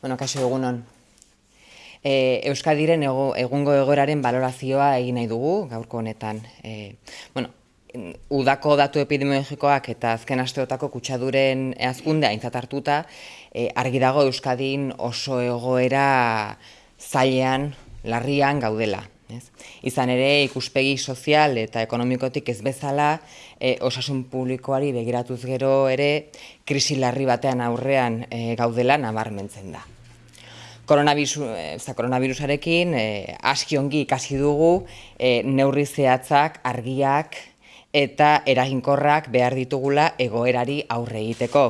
Bueno, kaso egunon. E, Euskadiren ego, egungo egoeraren balorazioa egin nahi dugu, gaurko honetan. E, bueno, udako datu epidemiologikoak eta azken asteotako kutsaduren azkunde aintzat hartuta, e, argi dago Euskadin oso egoera zailean, larrian gaudela. Ez? Izan ere, ikuspegi sozial eta ekonomikotik ez bezala, e, osasun publikoari begiratuz gero ere, krisi larri batean aurrean e, gaudela nabarmentzen da. Koronavirus, e, koronavirusarekin e, aski ongi ikasi dugu e, neurri zehatzak, argiak eta eraginkorrak behar ditugula egoerari aurre egiteko.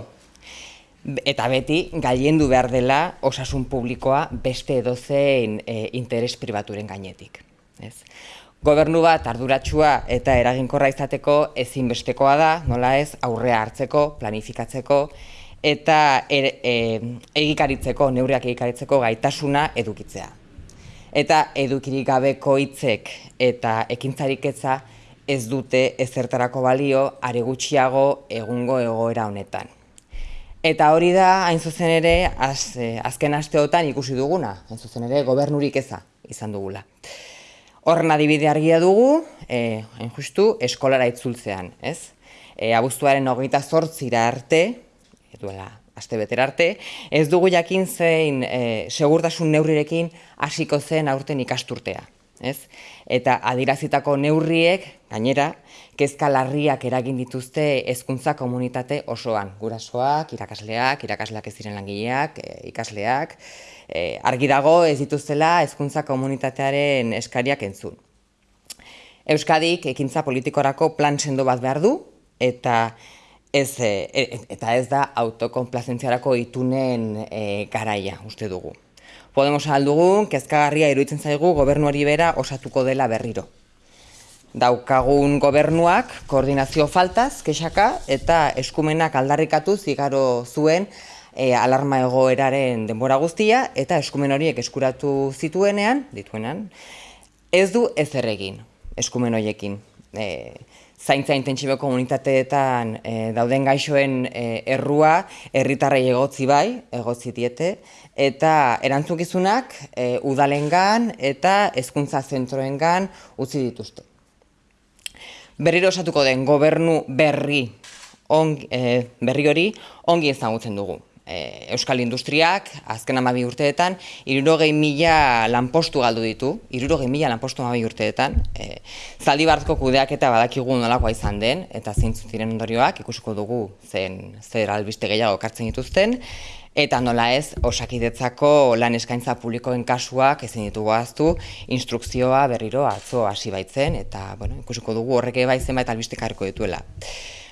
Eta beti, gailendu behar dela osasun publikoa beste edozein e, interes pribaturen gainetik ez. Gobernu bat arduratsua eta eraginkorra izateko ezinbestekoa da, nola ez, aurrea hartzeko, planifikatzeko eta er, e, egikaritzeko, neurriak egikaritzeko gaitasuna edukitzea. Eta edukirik gabeko hitzek eta ekintzarik ez dute ezertarako balio are gutxiago egungo egoera honetan. Eta hori da, hain zuzen ere, az, e, azken asteotan ikusi duguna, hain zuzen ere, gobernurik eza izan dugula. Horren adibide argia dugu, eh, hain justu, eskolara itzultzean, ez? E, abuztuaren hogeita zortzira arte, duela, aste beter arte, ez dugu jakin zein e, segurtasun neurrirekin hasiko zen aurten ikasturtea. Ez? Eta adirazitako neurriek, gainera, kezka larriak eragin dituzte hezkuntza komunitate osoan. Gurasoak, irakasleak, irakasleak ez diren langileak, ikasleak, e, argi dago ez dituztela hezkuntza komunitatearen eskariak entzun. Euskadik ekintza politikorako plan sendo bat behar du eta ez, e, e, eta ez da autokonplazentziarako itunen e, garaia uste dugu. Podemos aldugu, kezkagarria iruditzen zaigu gobernuari bera osatuko dela berriro. Daukagun gobernuak koordinazio faltaz, kexaka, eta eskumenak aldarrikatu zigaro zuen e, alarma egoeraren denbora guztia eta eskumen horiek eskuratu zituenean, dituenean, ez du ez erregin eskumen horiekin. E, zaintza intentsibeko komunitateetan e, dauden gaixoen e, errua herritarrei egotzi bai, egotzi diete, eta erantzukizunak e, udalengan eta hezkuntza zentroengan utzi dituzte. Berriro osatuko den gobernu berri, on, e, berri hori ongi ezagutzen dugu. E, Euskal Industriak, azken amabi urteetan, irurogei mila lanpostu galdu ditu, irurogei mila lanpostu amabi urteetan, e, zaldi kudeak eta badakigu nolakoa izan den, eta zeintzu ziren ondorioak, ikusiko dugu zen zer albiste gehiago kartzen dituzten, eta nola ez, osakidetzako lan eskaintza publikoen kasuak ezin ditugu aztu, instrukzioa berriro atzo hasi baitzen, eta bueno, ikusiko dugu horrek bai zenbait albiste karko dituela.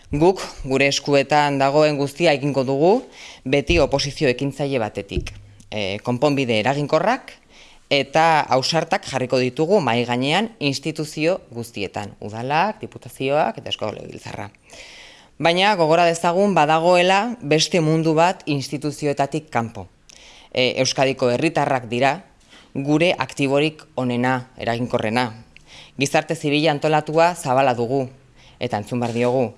Guk, gure eskuetan dagoen guztia egingo dugu, beti oposizio ekintzaile batetik. E, konponbide eraginkorrak eta ausartak jarriko ditugu mai gainean instituzio guztietan, udalak, diputazioak eta eskola giltzarra. Baina gogora dezagun badagoela beste mundu bat instituzioetatik kanpo. E, Euskadiko herritarrak dira, gure aktiborik onena, eraginkorrena. Gizarte zibila antolatua zabala dugu, eta entzun bar diogu,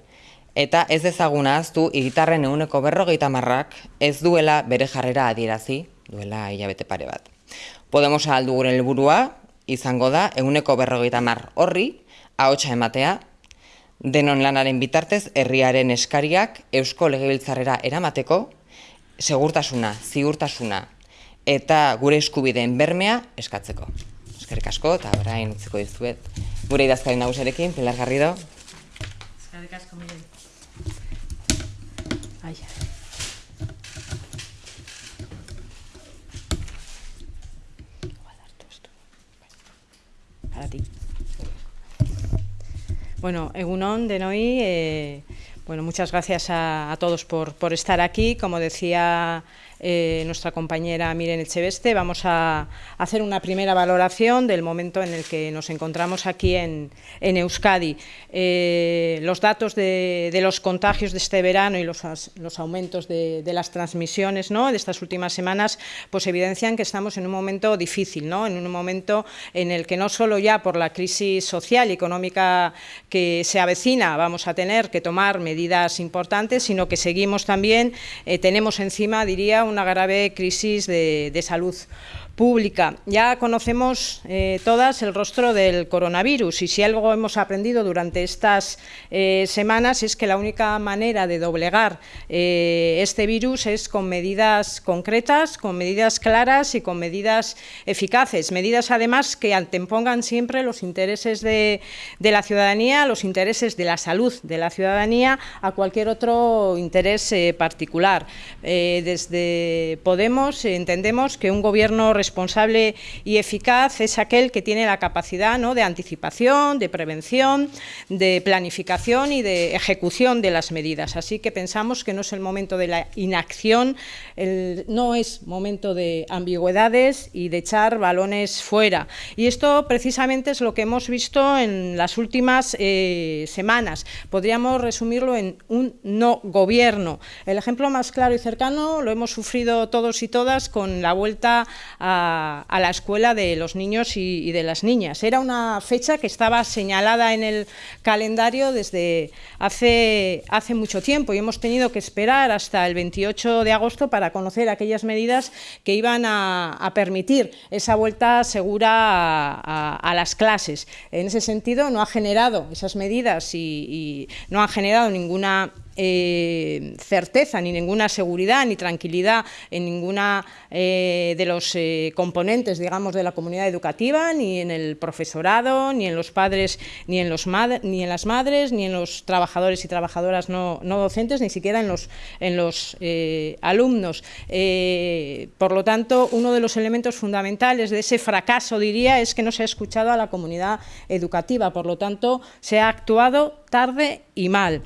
Eta ez ezaguna aztu, igitarren eguneko berrogeita marrak ez duela bere jarrera adierazi, duela hilabete pare bat. Podemos aldu gure helburua izango da, eguneko berrogeita mar horri, ahotsa ematea, denon lanaren bitartez, herriaren eskariak eusko legebiltzarrera eramateko, segurtasuna, ziurtasuna eta gure eskubideen bermea eskatzeko. Eskerrik asko, eta orain utziko dizuet. Gure idazkari nagusarekin, Pilar Garrido. Eskerrik asko, Miren. Bueno, Egunon de Noi, eh, bueno, muchas gracias a, a todos por, por, estar aquí. Como decía eh, nuestra compañera Miren Echeveste, vamos a hacer una primera valoración del momento en el que nos encontramos aquí en, Euskadi. Eh, los datos de, de, los contagios de este verano y los, aumentos de, de, las transmisiones ¿no? de estas últimas semanas pues evidencian que estamos en un momento difícil, ¿no? en un momento en el que no solo ya por la crisis social y económica que se avecina vamos a tener que tomar medidas importantes, sino que seguimos también, eh, tenemos encima, diría, una grave crisis de, salud pública. Ya conocemos eh, todas el rostro del coronavirus y si algo hemos aprendido durante estas eh, semanas es que la única manera de doblegar eh, este virus es con medidas concretas, con medidas claras y con medidas eficaces. Medidas además que antepongan siempre los intereses de, de la ciudadanía, los intereses de la salud de la ciudadanía a cualquier otro interés particular. desde Podemos entendemos que un gobierno responsable responsable y eficaz es aquel que tiene la capacidad de anticipación, de prevención, de planificación y de ejecución de las medidas. Así que pensamos que no es el momento de la inacción, no es momento de ambigüedades y de echar balones fuera. Y esto precisamente es lo que hemos visto en las últimas eh, semanas. Podríamos resumirlo en un no gobierno. El ejemplo más claro y cercano lo hemos sufrido todos y todas con la vuelta a a, la escuela de los niños y, de las niñas. Era una fecha que estaba señalada en el calendario desde hace, hace mucho tiempo y hemos tenido que esperar hasta el 28 de agosto para conocer aquellas medidas que iban a, permitir esa vuelta segura a, las clases. En ese sentido, no ha generado esas medidas y no han generado ninguna eh, certeza, ni ninguna seguridad, ni tranquilidad en ninguna eh, de los eh, componentes, digamos, de la comunidad educativa, ni en el profesorado, ni en los padres, ni en, los ni en las madres, ni en los trabajadores y trabajadoras no, docentes, ni siquiera en los, en los alumnos. por lo tanto, uno de los elementos fundamentales de ese fracaso, diría, es que no se ha escuchado a la comunidad educativa. Por lo tanto, se ha actuado tarde y mal.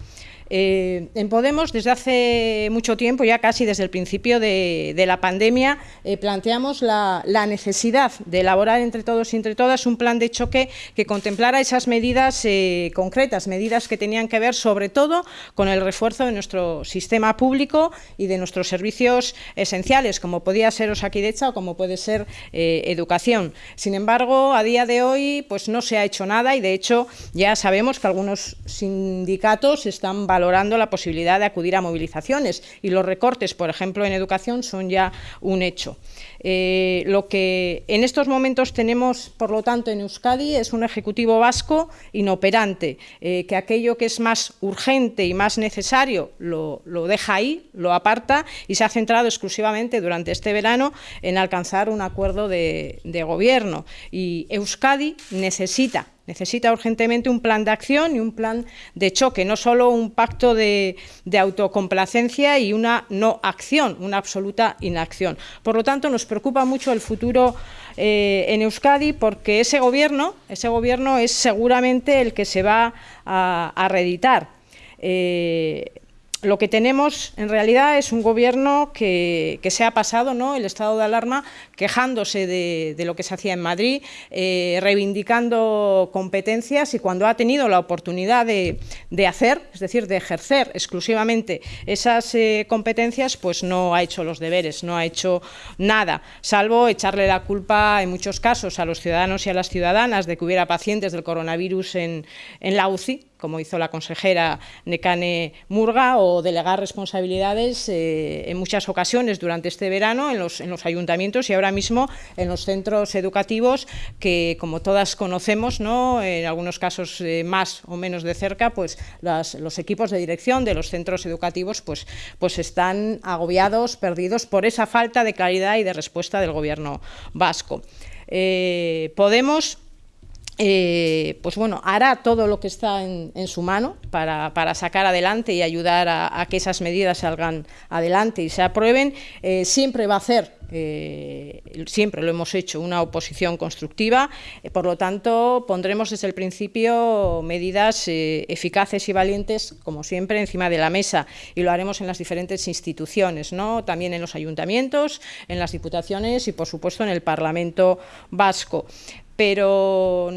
Eh, en Podemos, desde hace mucho tiempo, ya casi desde el principio de, la pandemia, eh, planteamos la, necesidad de elaborar entre todos y entre todas un plan de choque que contemplara esas medidas eh, concretas, medidas que tenían que ver sobre todo con el refuerzo de nuestro sistema público y de nuestros servicios esenciales, como podía ser Osakidecha o como puede ser educación. Sin embargo, a día de hoy pues no se ha hecho nada y de hecho ya sabemos que algunos sindicatos están valorando la posibilidad de acudir a movilizaciones y los recortes, por ejemplo, en educación son ya un hecho. Eh, lo que en estos momentos tenemos, por lo tanto, en Euskadi es un Ejecutivo vasco inoperante, eh, que aquello que es más urgente y más necesario lo, deja ahí, lo aparta y se ha centrado exclusivamente durante este verano en alcanzar un acuerdo de gobierno. Y Euskadi necesita Necesita urgentemente un plan de acción y un plan de choque, no solo un pacto de, autocomplacencia y una no acción, una absoluta inacción. Por lo tanto, nos preocupa mucho el futuro eh, en Euskadi porque ese gobierno, ese gobierno es seguramente el que se va a, reeditar. Eh, lo que tenemos en realidad es un gobierno que, se ha pasado ¿no? el estado de alarma quejándose de, lo que se hacía en Madrid, eh, reivindicando competencias y cuando ha tenido la oportunidad de, hacer, es decir, de ejercer exclusivamente esas eh, competencias, pues no ha hecho los deberes, no ha hecho nada, salvo echarle la culpa en muchos casos a los ciudadanos y a las ciudadanas de que hubiera pacientes del coronavirus en, en la UCI, como hizo la consejera Necane Murga, o delegar responsabilidades eh, en muchas ocasiones durante este verano en los, en los, ayuntamientos y ahora mismo en los centros educativos que, como todas conocemos, ¿no? en algunos casos eh, más o menos de cerca, pues los equipos de dirección de los centros educativos pues, pues están agobiados, perdidos por esa falta de claridad y de respuesta del Gobierno vasco. Eh, Podemos eh, pues bueno, hará todo lo que está en, su mano para, sacar adelante y ayudar a, que esas medidas salgan adelante y se aprueben. Eh, siempre va a hacer, eh, siempre lo hemos hecho, una oposición constructiva. por lo tanto, pondremos desde el principio medidas eficaces y valientes, como siempre, encima de la mesa y lo haremos en las diferentes instituciones, ¿no? también en los ayuntamientos, en las diputaciones y, por supuesto, en el Parlamento vasco pero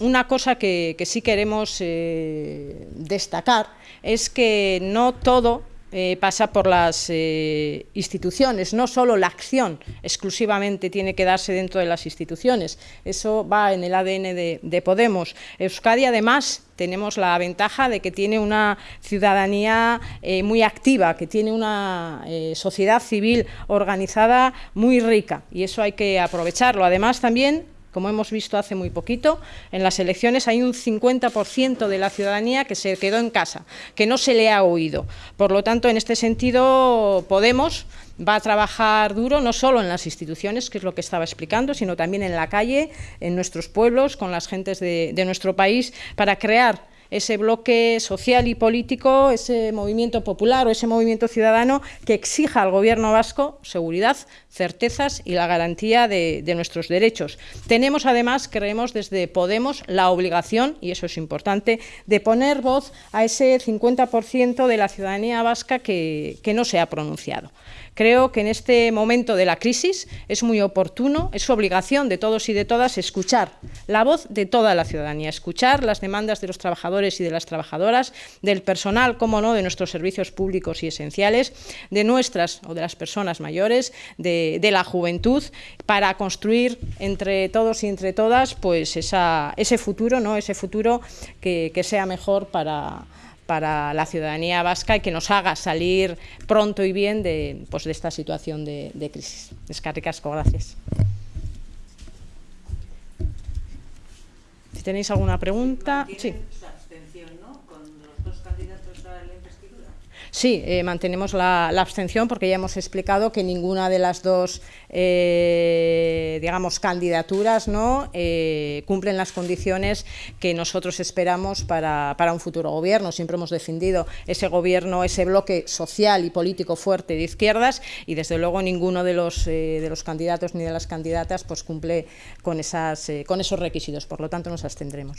una cosa que, sí queremos eh, destacar es que no todo eh, pasa por las eh, instituciones, no solo la acción exclusivamente tiene que darse dentro de las instituciones, eso va en el ADN de, de Podemos. Euskadi además tenemos la ventaja de que tiene una ciudadanía eh, muy activa, que tiene una sociedad civil organizada muy rica y eso hay que aprovecharlo. Además también como hemos visto hace muy poquito, en las elecciones hay un 50% de la ciudadanía que se quedó en casa, que no se le ha oído. Por lo tanto, en este sentido, Podemos va a trabajar duro no solo en las instituciones, que es lo que estaba explicando, sino también en la calle, en nuestros pueblos, con las gentes de, de nuestro país, para crear ese bloque social y político, ese movimiento popular o ese movimiento ciudadano que exija al gobierno vasco seguridad, certezas y la garantía de, nuestros derechos. Tenemos además, creemos desde Podemos, la obligación, y eso es importante, de poner voz a ese 50% de la ciudadanía vasca que, que no se ha pronunciado. Creo que en este momento de la crisis es muy oportuno, es obligación de todos y de todas escuchar la voz de toda la ciudadanía, escuchar las demandas de los trabajadores y de las trabajadoras, del personal, como no, de nuestros servicios públicos y esenciales, de nuestras o de las personas mayores, de, la juventud, para construir entre todos y entre todas pues esa, ese futuro, ¿no? ese futuro que, que sea mejor para para la ciudadanía vasca y que nos haga salir pronto y bien de, pues, de esta situación de, crisis. Descarricasco, gracias. Si tenéis alguna pregunta... Sí. Sí, eh, mantenemos la, abstención porque ya hemos explicado que ninguna de las dos, eh, digamos, candidaturas ¿no? eh, cumplen las condiciones que nosotros esperamos para, para, un futuro gobierno. Siempre hemos defendido ese gobierno, ese bloque social y político fuerte de izquierdas y desde luego ninguno de los, eh, de los candidatos ni de las candidatas pues, cumple con, esas, eh, con esos requisitos. Por lo tanto, nos abstendremos.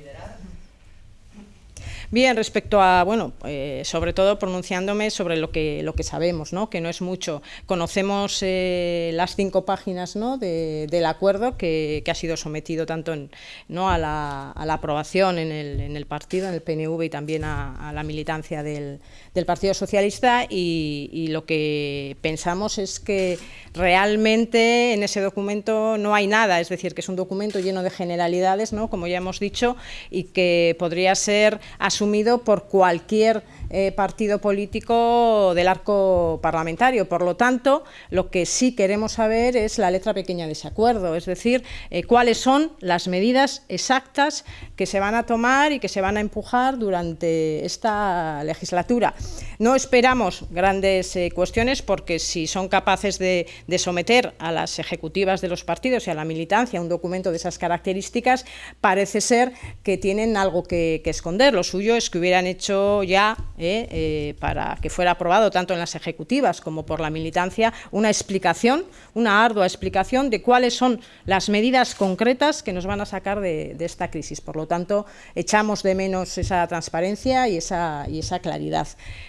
Bien, respecto a, bueno, eh, sobre todo pronunciándome sobre lo que, lo que sabemos, ¿no? que no es mucho. Conocemos eh, las cinco páginas ¿no? de, del acuerdo que, que, ha sido sometido tanto en, ¿no? a, la, a la aprobación en el, en el, partido, en el PNV y también a, la militancia del, del, Partido Socialista y, y lo que pensamos es que realmente en ese documento no hay nada, es decir, que es un documento lleno de generalidades, ¿no? como ya hemos dicho, y que podría ser asumido por cualquier eh, partido político del arco parlamentario. Por lo tanto, lo que sí queremos saber es la letra pequeña de ese acuerdo, es decir, eh, cuáles son las medidas exactas que se van a tomar y que se van a empujar durante esta legislatura. No esperamos grandes eh, cuestiones porque si son capaces de, someter a las ejecutivas de los partidos y a la militancia un documento de esas características, parece ser que tienen algo que esconder. Lo suyo es que hubieran hecho ya, eh, eh, para que fuera aprobado tanto en las ejecutivas como por la militancia, una explicación, una ardua explicación de cuáles son las medidas concretas que nos van a sacar de, esta crisis. Por lo tanto, echamos de menos esa transparencia y esa, y esa claridad.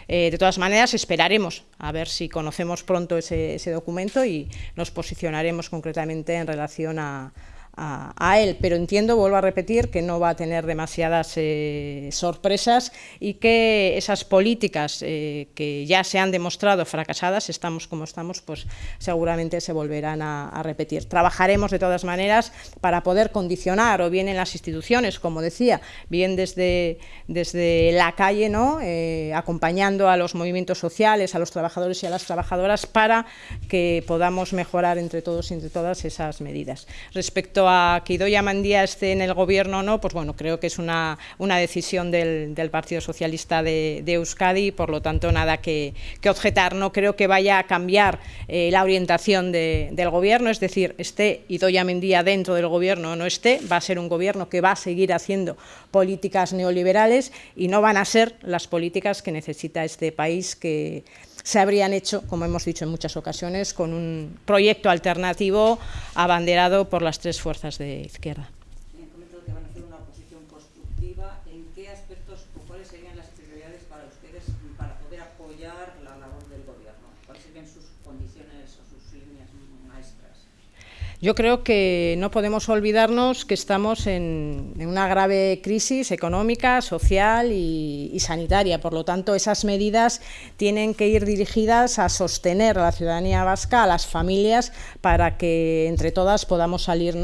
Eh, de todas maneras, esperaremos a ver si conocemos pronto ese, ese documento y nos posicionaremos concretamente en relación a, a, él, pero entiendo, vuelvo a repetir, que no va a tener demasiadas eh, sorpresas y que esas políticas eh, que ya se han demostrado fracasadas, estamos como estamos, pues seguramente se volverán a, a, repetir. Trabajaremos de todas maneras para poder condicionar, o bien en las instituciones, como decía, bien desde, desde la calle, ¿no? Eh, acompañando a los movimientos sociales, a los trabajadores y a las trabajadoras, para que podamos mejorar entre todos y entre todas esas medidas. Respecto a que Idoia Mandía esté en el gobierno o no, pues bueno, creo que es una, una decisión del, Partido Socialista de, Euskadi y por lo tanto nada que, objetar. No creo que vaya a cambiar eh, la orientación de, del gobierno, es decir, esté Idoia Mendía dentro del gobierno o no esté, va a ser un gobierno que va a seguir haciendo políticas neoliberales y no van a ser las políticas que necesita este país que se habrían hecho, como hemos dicho en muchas ocasiones, con un proyecto alternativo abanderado por las tres fuerzas de izquierda. Yo creo que no podemos olvidarnos que estamos en, una grave crisis económica, social y, sanitaria. Por lo tanto, esas medidas tienen que ir dirigidas a sostener a la ciudadanía vasca, a las familias, para que entre todas podamos salir.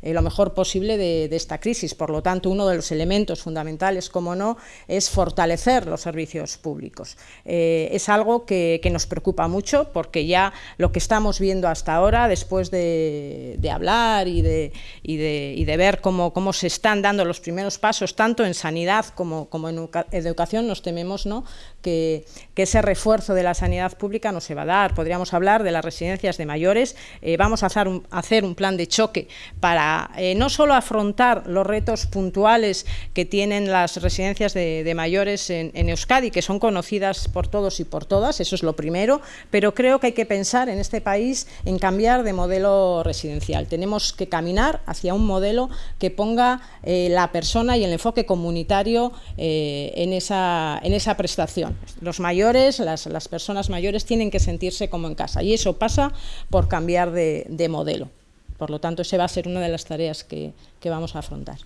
Eh, lo mejor posible de, esta crisis. Por lo tanto, uno de los elementos fundamentales, como no, es fortalecer los servicios públicos. Eh, es algo que nos preocupa mucho porque ya lo que estamos viendo hasta ahora, después de de, hablar y de, y de, y de ver cómo, cómo, se están dando los primeros pasos, tanto en sanidad como, como en educación, nos tememos ¿no? que, que, ese refuerzo de la sanidad pública no se va a dar. Podríamos hablar de las residencias de mayores, eh, vamos a hacer, un, hacer un plan de choque para eh, no solo afrontar los retos puntuales que tienen las residencias de, de mayores en, en Euskadi, que son conocidas por todos y por todas, eso es lo primero, pero creo que hay que pensar en este país en cambiar de modelo residencial tenemos que caminar hacia un modelo que ponga eh, la persona y el enfoque comunitario eh, en, esa, en esa prestación. Los mayores, las, personas mayores tienen que sentirse como en casa y eso pasa por cambiar de, modelo. Por lo tanto, esa va a ser una de las tareas que, que vamos a afrontar.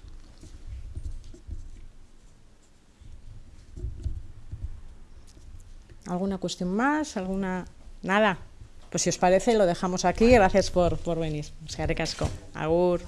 ¿Alguna cuestión más? ¿Alguna? Nada. Pues si os parece, lo dejamos aquí. Gracias por, por venir. Agur.